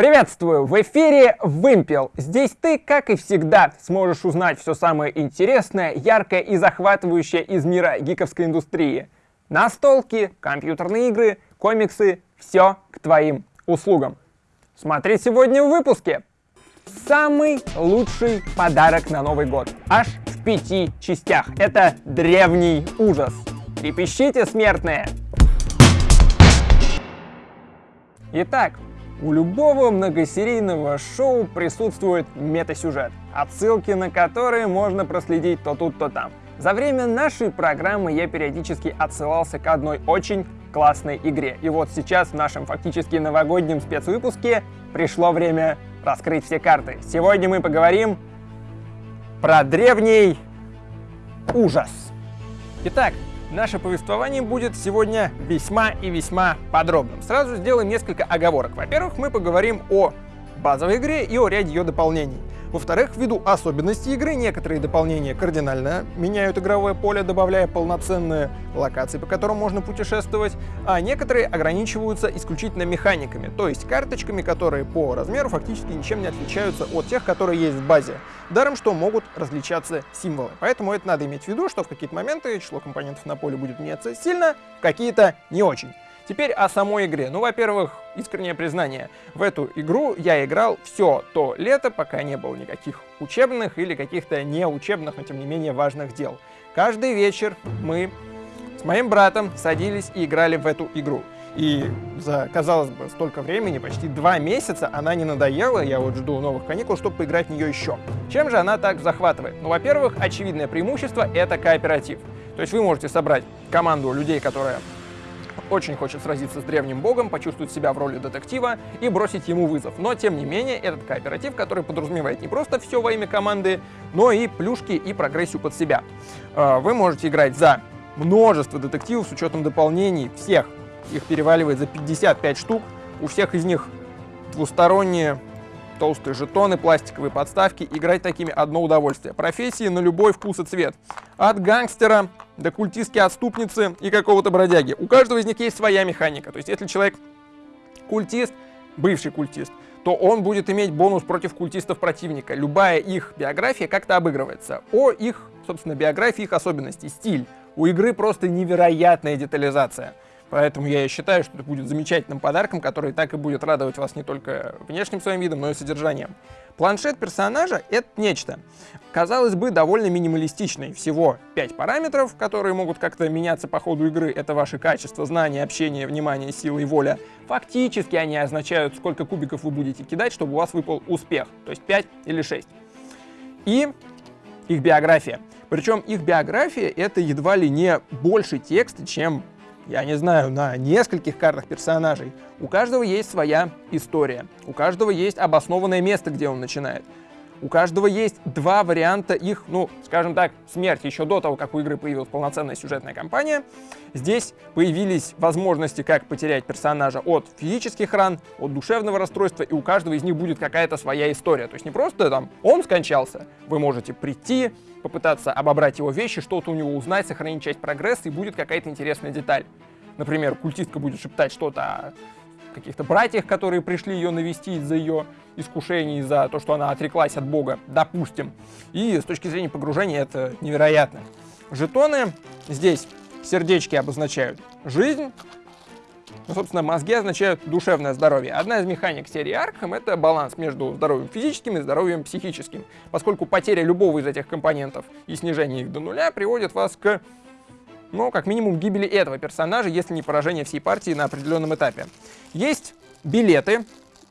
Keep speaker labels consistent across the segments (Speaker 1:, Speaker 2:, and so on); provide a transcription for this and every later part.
Speaker 1: Приветствую! В эфире Вымпел. Здесь ты, как и всегда, сможешь узнать все самое интересное, яркое и захватывающее из мира гиковской индустрии. Настолки, компьютерные игры, комиксы — все к твоим услугам. Смотри сегодня в выпуске. Самый лучший подарок на Новый год. Аж в пяти частях. Это древний ужас. Трепещите, смертные! Итак, у любого многосерийного шоу присутствует метасюжет, отсылки на которые можно проследить то тут, то там. За время нашей программы я периодически отсылался к одной очень классной игре. И вот сейчас в нашем фактически новогоднем спецвыпуске пришло время раскрыть все карты. Сегодня мы поговорим про древний ужас. Итак, Наше повествование будет сегодня весьма и весьма подробным. Сразу сделаем несколько оговорок. Во-первых, мы поговорим о базовой игре и о ряде ее дополнений. Во-вторых, ввиду особенностей игры, некоторые дополнения кардинально меняют игровое поле, добавляя полноценные локации, по которым можно путешествовать, а некоторые ограничиваются исключительно механиками, то есть карточками, которые по размеру фактически ничем не отличаются от тех, которые есть в базе. Даром, что могут различаться символы. Поэтому это надо иметь в виду, что в какие-то моменты число компонентов на поле будет меняться сильно, какие-то не очень. Теперь о самой игре. Ну, во-первых, искреннее признание. В эту игру я играл все то лето, пока не было никаких учебных или каких-то неучебных, но тем не менее важных дел. Каждый вечер мы с моим братом садились и играли в эту игру. И за, казалось бы, столько времени, почти два месяца, она не надоела, я вот жду новых каникул, чтобы поиграть в нее еще. Чем же она так захватывает? Ну, во-первых, очевидное преимущество — это кооператив. То есть вы можете собрать команду людей, которая очень хочет сразиться с древним богом, почувствовать себя в роли детектива и бросить ему вызов. Но, тем не менее, этот кооператив, который подразумевает не просто все во имя команды, но и плюшки и прогрессию под себя. А, вы можете играть за множество детективов с учетом дополнений, всех. Их переваливает за 55 штук. У всех из них двусторонние толстые жетоны, пластиковые подставки. Играть такими одно удовольствие. Профессии на любой вкус и цвет. От гангстера до культистки-отступницы и какого-то бродяги. У каждого из них есть своя механика. То есть если человек культист, бывший культист, то он будет иметь бонус против культистов противника. Любая их биография как-то обыгрывается. О их, собственно, биографии, их особенности, стиль. У игры просто невероятная детализация. Поэтому я считаю, что это будет замечательным подарком, который так и будет радовать вас не только внешним своим видом, но и содержанием. Планшет персонажа — это нечто. Казалось бы, довольно минималистичный. Всего 5 параметров, которые могут как-то меняться по ходу игры. Это ваши качества, знания, общение, внимание, сила и воля. Фактически они означают, сколько кубиков вы будете кидать, чтобы у вас выпал успех. То есть 5 или 6. И их биография. Причем их биография — это едва ли не больше текста, чем я не знаю, на нескольких картах персонажей. У каждого есть своя история, у каждого есть обоснованное место, где он начинает. У каждого есть два варианта их, ну, скажем так, смерти. Еще до того, как у игры появилась полноценная сюжетная кампания, здесь появились возможности, как потерять персонажа от физических ран, от душевного расстройства, и у каждого из них будет какая-то своя история. То есть не просто там он скончался, вы можете прийти, попытаться обобрать его вещи, что-то у него узнать, сохранить часть прогресса, и будет какая-то интересная деталь. Например, культистка будет шептать что-то о каких-то братьях, которые пришли ее навестить за ее искушений, за то, что она отреклась от Бога, допустим. И с точки зрения погружения это невероятно. Жетоны здесь сердечки обозначают жизнь, ну, собственно, мозги означают душевное здоровье. Одна из механик серии Arkham — это баланс между здоровьем физическим и здоровьем психическим, поскольку потеря любого из этих компонентов и снижение их до нуля приводит вас к, ну, как минимум, гибели этого персонажа, если не поражение всей партии на определенном этапе. Есть билеты,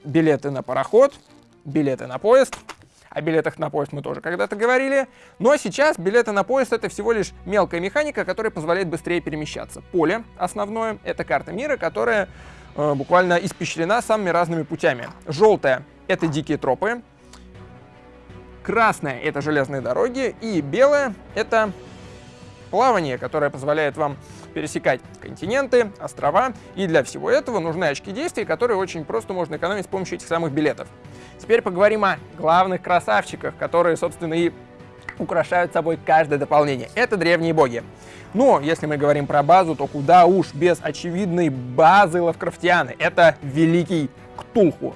Speaker 1: билеты на пароход, билеты на поезд, о билетах на поезд мы тоже когда-то говорили. Но сейчас билеты на поезд — это всего лишь мелкая механика, которая позволяет быстрее перемещаться. Поле основное — это карта мира, которая э, буквально испещрена самыми разными путями. Желтая — это дикие тропы. Красная — это железные дороги. И белая — это плавание, которое позволяет вам пересекать континенты, острова. И для всего этого нужны очки действий, которые очень просто можно экономить с помощью этих самых билетов. Теперь поговорим о главных красавчиках, которые, собственно, и украшают собой каждое дополнение. Это древние боги. Но если мы говорим про базу, то куда уж без очевидной базы Лавкрафтианы. Это Великий Ктулху.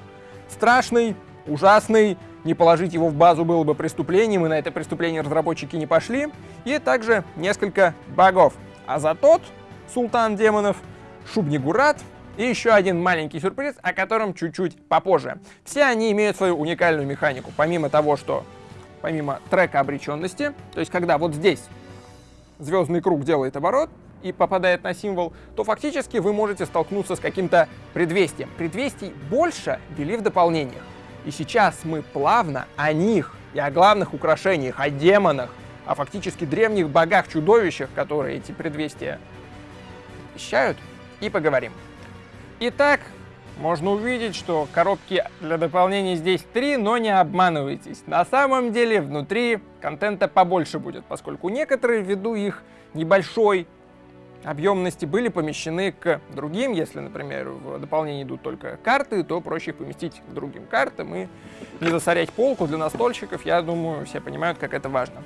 Speaker 1: страшный, ужасный, не положить его в базу было бы преступлением, и на это преступление разработчики не пошли. И также несколько багов. А за тот султан демонов, Шубнигурат и еще один маленький сюрприз, о котором чуть-чуть попозже. Все они имеют свою уникальную механику. Помимо того, что помимо трека обреченности, то есть когда вот здесь звездный круг делает оборот, и попадает на символ, то фактически вы можете столкнуться с каким-то предвестием. Предвестий больше ввели в дополнениях. И сейчас мы плавно о них и о главных украшениях, о демонах, о фактически древних богах-чудовищах, которые эти предвестия вещают, и поговорим. Итак, можно увидеть, что коробки для дополнений здесь три, но не обманывайтесь. На самом деле внутри контента побольше будет, поскольку некоторые ввиду их небольшой объемности были помещены к другим. Если, например, в дополнение идут только карты, то проще их поместить к другим картам и не засорять полку для настольщиков. Я думаю, все понимают, как это важно.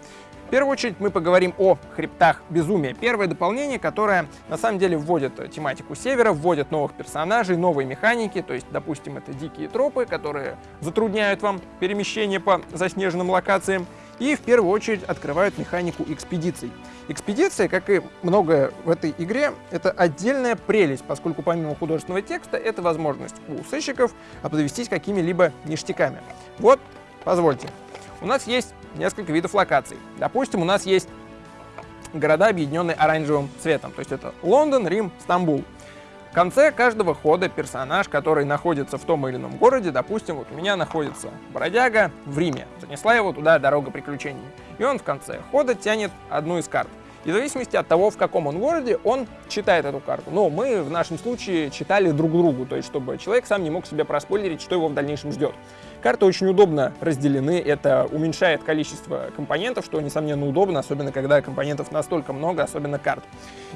Speaker 1: В первую очередь мы поговорим о хребтах безумия. Первое дополнение, которое на самом деле вводит тематику севера, вводит новых персонажей, новые механики, то есть, допустим, это дикие тропы, которые затрудняют вам перемещение по заснеженным локациям, и в первую очередь открывают механику экспедиций. Экспедиция, как и многое в этой игре, это отдельная прелесть, поскольку помимо художественного текста, это возможность у сыщиков обзавестись какими-либо ништяками. Вот, позвольте. У нас есть несколько видов локаций. Допустим, у нас есть города, объединенные оранжевым цветом. То есть это Лондон, Рим, Стамбул. В конце каждого хода персонаж, который находится в том или ином городе, допустим, вот у меня находится бродяга в Риме, занесла его туда дорога приключений. И он в конце хода тянет одну из карт. И в зависимости от того, в каком он городе, он читает эту карту. Но мы в нашем случае читали друг другу, то есть чтобы человек сам не мог себе проспойлерить, что его в дальнейшем ждет. Карты очень удобно разделены, это уменьшает количество компонентов, что, несомненно, удобно, особенно когда компонентов настолько много, особенно карт.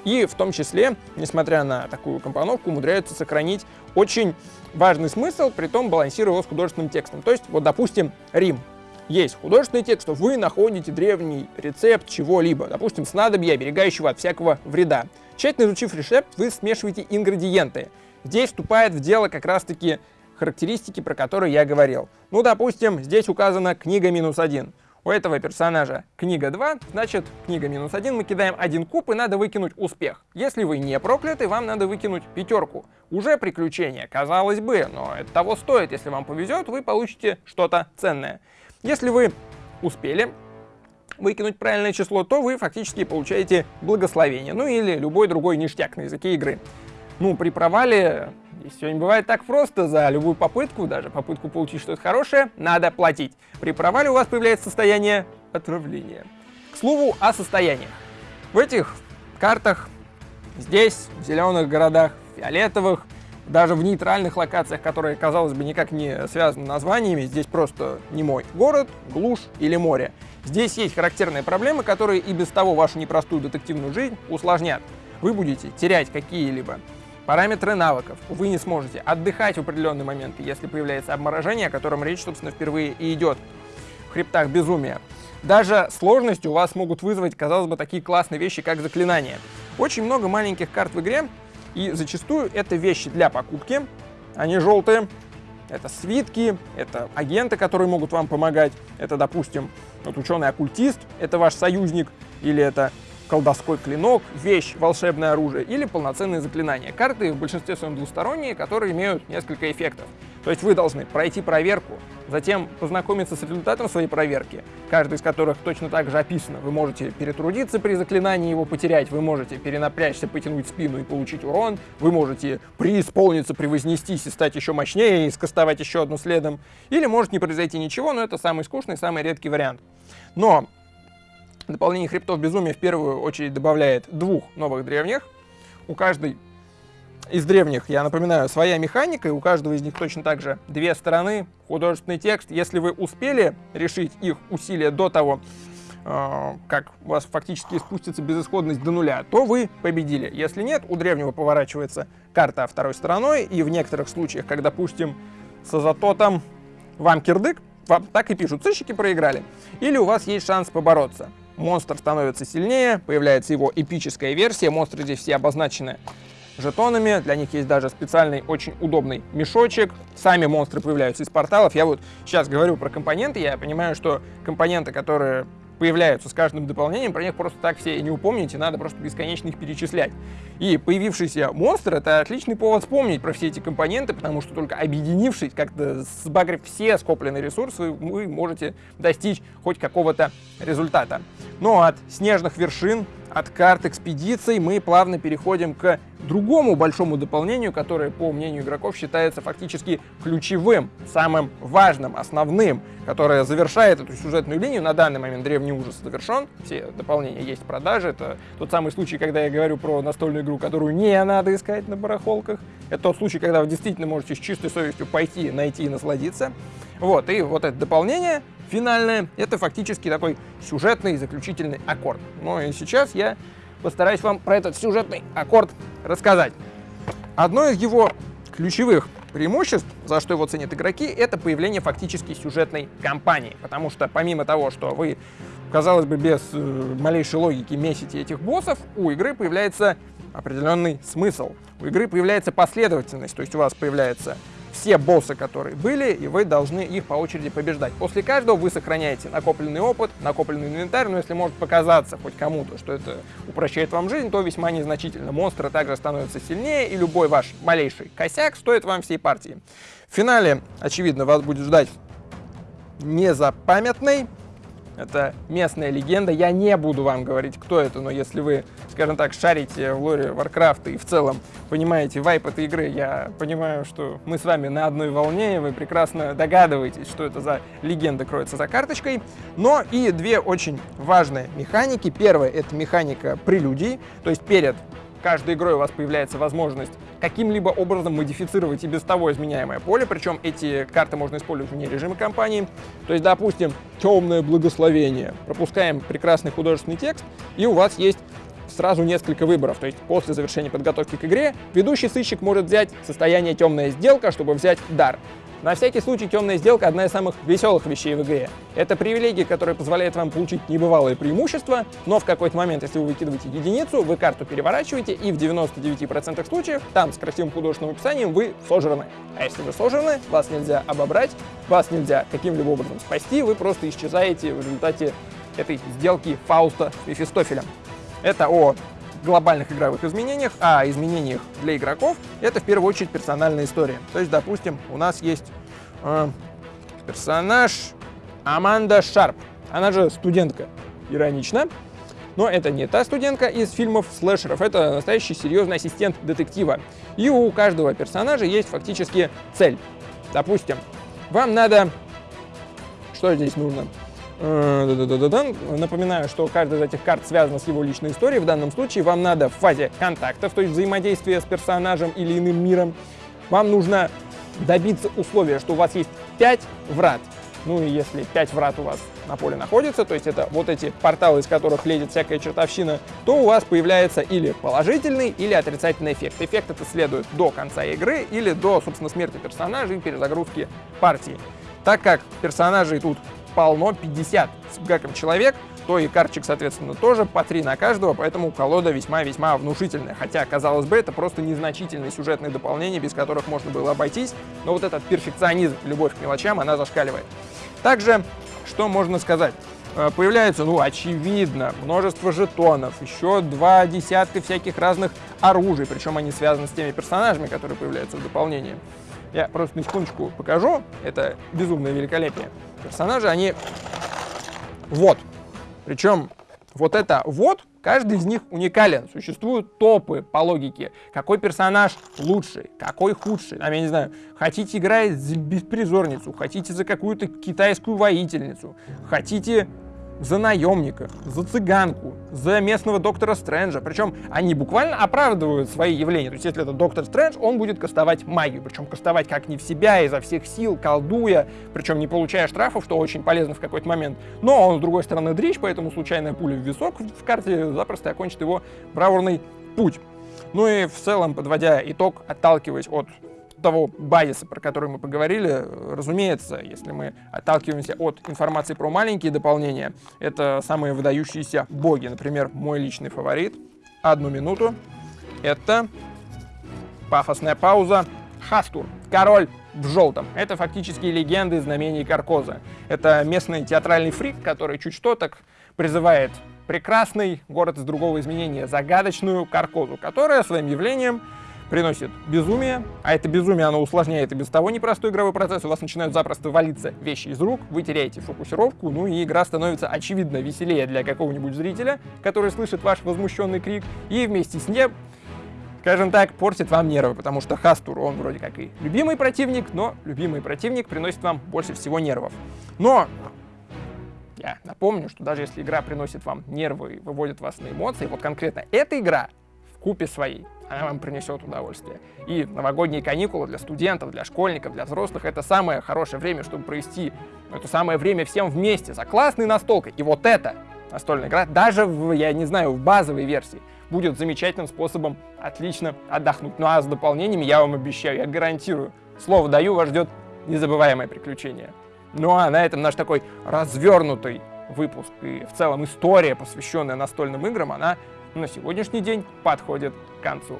Speaker 1: И в том числе, несмотря на такую компоновку, умудряются сохранить очень важный смысл, при том балансируя его с художественным текстом. То есть, вот, допустим, Рим есть художественный текст, что вы находите древний рецепт чего-либо, допустим, снадобья, оберегающего от всякого вреда. Тщательно изучив рецепт, вы смешиваете ингредиенты. Здесь вступает в дело как раз-таки характеристики, про которые я говорил. Ну, допустим, здесь указана книга минус один. У этого персонажа книга 2, значит, книга минус 1, мы кидаем один куб и надо выкинуть успех. Если вы не прокляты, вам надо выкинуть пятерку. Уже приключение, казалось бы, но это того стоит. Если вам повезет, вы получите что-то ценное. Если вы успели выкинуть правильное число, то вы фактически получаете благословение, ну или любой другой ништяк на языке игры. Ну, при провале здесь все не бывает так просто, за любую попытку, даже попытку получить что-то хорошее, надо платить. При провале у вас появляется состояние отравления. К слову о состояниях. В этих картах, здесь, в зеленых городах, фиолетовых, даже в нейтральных локациях, которые, казалось бы, никак не связаны названиями, здесь просто не мой город, глушь или море. Здесь есть характерные проблемы, которые и без того вашу непростую детективную жизнь усложнят. Вы будете терять какие-либо параметры навыков. Вы не сможете отдыхать в определенные моменты, если появляется обморожение, о котором речь, собственно, впервые и идет в хребтах безумия. Даже сложности у вас могут вызвать, казалось бы, такие классные вещи, как заклинания. Очень много маленьких карт в игре, и зачастую это вещи для покупки, они желтые, это свитки, это агенты, которые могут вам помогать, это, допустим, вот ученый-оккультист, это ваш союзник, или это колдовской клинок, вещь, волшебное оружие или полноценные заклинания. Карты в большинстве своем двусторонние, которые имеют несколько эффектов. То есть вы должны пройти проверку, затем познакомиться с результатом своей проверки, каждый из которых точно так же описано. Вы можете перетрудиться при заклинании его потерять, вы можете перенапрячься, потянуть спину и получить урон, вы можете преисполниться, превознестись и стать еще мощнее и скастовать еще одну следом, или может не произойти ничего, но это самый скучный, самый редкий вариант. Но дополнение хребтов безумия в первую очередь добавляет двух новых древних. У каждой из древних, я напоминаю, своя механика, и у каждого из них точно так же две стороны, художественный текст. Если вы успели решить их усилия до того, э, как у вас фактически спустится безысходность до нуля, то вы победили. Если нет, у древнего поворачивается карта второй стороной, и в некоторых случаях, когда, допустим, с азототом вам кирдык, вам так и пишут, сыщики проиграли. Или у вас есть шанс побороться. Монстр становится сильнее, появляется его эпическая версия, монстры здесь все обозначены жетонами. Для них есть даже специальный, очень удобный мешочек. Сами монстры появляются из порталов. Я вот сейчас говорю про компоненты, я понимаю, что компоненты, которые появляются с каждым дополнением, про них просто так все и не упомните, надо просто бесконечно их перечислять. И появившийся монстр — это отличный повод вспомнить про все эти компоненты, потому что только объединившись, как-то сбагрив все скопленные ресурсы, вы можете достичь хоть какого-то результата. Но от снежных вершин от карт экспедиций мы плавно переходим к другому большому дополнению, которое, по мнению игроков, считается фактически ключевым, самым важным, основным, которое завершает эту сюжетную линию. На данный момент Древний Ужас завершен, все дополнения есть в продаже. Это тот самый случай, когда я говорю про настольную игру, которую не надо искать на барахолках. Это тот случай, когда вы действительно можете с чистой совестью пойти, найти и насладиться. Вот, и вот это дополнение финальное, это фактически такой сюжетный заключительный аккорд. Ну и сейчас я постараюсь вам про этот сюжетный аккорд рассказать. Одно из его ключевых преимуществ, за что его ценят игроки, это появление фактически сюжетной кампании. Потому что помимо того, что вы, казалось бы, без э, малейшей логики месите этих боссов, у игры появляется определенный смысл. У игры появляется последовательность, то есть у вас появляется все боссы, которые были, и вы должны их по очереди побеждать. После каждого вы сохраняете накопленный опыт, накопленный инвентарь, но если может показаться хоть кому-то, что это упрощает вам жизнь, то весьма незначительно. Монстры также становятся сильнее, и любой ваш малейший косяк стоит вам всей партии. В финале, очевидно, вас будет ждать незапамятный это местная легенда. Я не буду вам говорить, кто это, но если вы, скажем так, шарите в лоре Warcraft и в целом понимаете вайп этой игры, я понимаю, что мы с вами на одной волне, и вы прекрасно догадываетесь, что это за легенда кроется за карточкой. Но и две очень важные механики. Первая — это механика прелюдий, то есть перед каждой игрой у вас появляется возможность каким-либо образом модифицировать и без того изменяемое поле, причем эти карты можно использовать вне режима кампании. То есть, допустим, темное благословение. Пропускаем прекрасный художественный текст, и у вас есть сразу несколько выборов. То есть после завершения подготовки к игре ведущий сыщик может взять состояние темная сделка, чтобы взять дар. На всякий случай темная сделка одна из самых веселых вещей в игре. Это привилегия, которая позволяет вам получить небывалое преимущество, но в какой-то момент, если вы выкидываете единицу, вы карту переворачиваете, и в 99% случаев там с красивым художественным описанием вы сожраны. А если вы сожраны, вас нельзя обобрать, вас нельзя каким-либо образом спасти, вы просто исчезаете в результате этой сделки Фауста с Мефистофелем. Это о глобальных игровых изменениях, а изменениях для игроков это в первую очередь персональная история. То есть, допустим, у нас есть э, персонаж Аманда Шарп. Она же студентка, иронично. Но это не та студентка из фильмов слэшеров, это настоящий серьезный ассистент детектива. И у каждого персонажа есть фактически цель. Допустим, вам надо... Что здесь нужно? Э, Напоминаю, что каждая из этих карт связана с его личной историей. В данном случае вам надо в фазе контактов, то есть взаимодействия с персонажем или иным миром, вам нужно добиться условия, что у вас есть 5 врат. Ну и если 5 врат у вас на поле находится, то есть это вот эти порталы, из которых лезет всякая чертовщина, то у вас появляется или положительный, или отрицательный эффект. Эффект это следует до конца игры или до, собственно, смерти персонажа и перезагрузки партии. Так как персонажей тут полно, 50 с гаком человек, то и карточек, соответственно, тоже по 3 на каждого, поэтому колода весьма-весьма внушительная. Хотя, казалось бы, это просто незначительные сюжетные дополнения, без которых можно было обойтись, но вот этот перфекционизм, любовь к мелочам, она зашкаливает. Также, что можно сказать? Э, появляется, ну, очевидно, множество жетонов, еще два десятка всяких разных оружий, причем они связаны с теми персонажами, которые появляются в дополнении. Я просто на секундочку покажу, это безумное великолепие персонажи, они вот. Причем вот это вот, каждый из них уникален. Существуют топы по логике. Какой персонаж лучший, какой худший. Там, я не знаю, хотите играть за беспризорницу, хотите за какую-то китайскую воительницу, хотите за наемника, за цыганку, за местного доктора Стрэнджа. Причем они буквально оправдывают свои явления. То есть если это доктор Стрэндж, он будет кастовать магию. Причем кастовать как не в себя, изо всех сил, колдуя, причем не получая штрафов, что очень полезно в какой-то момент. Но он, с другой стороны, дрищ, поэтому случайная пуля в висок в карте запросто окончит его бравурный путь. Ну и в целом, подводя итог, отталкиваясь от того базиса, про который мы поговорили, разумеется, если мы отталкиваемся от информации про маленькие дополнения, это самые выдающиеся боги. Например, мой личный фаворит, одну минуту, это пафосная пауза. Хастур, король в желтом. Это фактически легенды знамений Каркоза. Это местный театральный фрик, который чуть что так призывает прекрасный город из другого изменения, загадочную Каркозу, которая своим явлением приносит безумие, а это безумие, оно усложняет и без того непростой игровой процесс, у вас начинают запросто валиться вещи из рук, вы теряете фокусировку, ну и игра становится очевидно веселее для какого-нибудь зрителя, который слышит ваш возмущенный крик, и вместе с ним скажем так, портит вам нервы, потому что Хастур, он вроде как и любимый противник, но любимый противник приносит вам больше всего нервов. Но я напомню, что даже если игра приносит вам нервы и выводит вас на эмоции, вот конкретно эта игра купе своей она вам принесет удовольствие. И новогодние каникулы для студентов, для школьников, для взрослых — это самое хорошее время, чтобы провести это самое время всем вместе, за классной настолкой. И вот эта настольная игра, даже в, я не знаю, в базовой версии, будет замечательным способом отлично отдохнуть. Ну а с дополнениями я вам обещаю, я гарантирую, слово даю, вас ждет незабываемое приключение. Ну а на этом наш такой развернутый выпуск и в целом история, посвященная настольным играм, она на сегодняшний день подходит к концу.